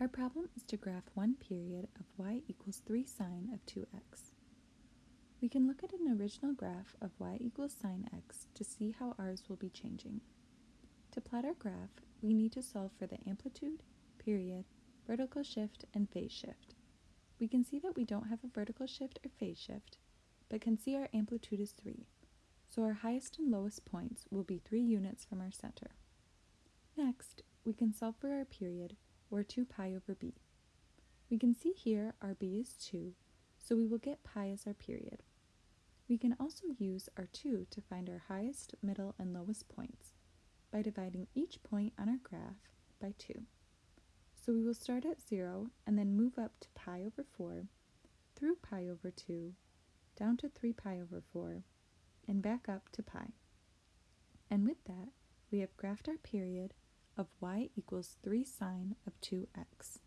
Our problem is to graph one period of y equals 3 sine of 2x. We can look at an original graph of y equals sine x to see how ours will be changing. To plot our graph, we need to solve for the amplitude, period, vertical shift, and phase shift. We can see that we don't have a vertical shift or phase shift, but can see our amplitude is 3, so our highest and lowest points will be 3 units from our center. Next, we can solve for our period, or 2 pi over b. We can see here our b is 2, so we will get pi as our period. We can also use our 2 to find our highest, middle, and lowest points by dividing each point on our graph by 2. So we will start at 0 and then move up to pi over 4, through pi over 2, down to 3 pi over 4, and back up to pi. And with that, we have graphed our period of y equals 3 sine of 2x.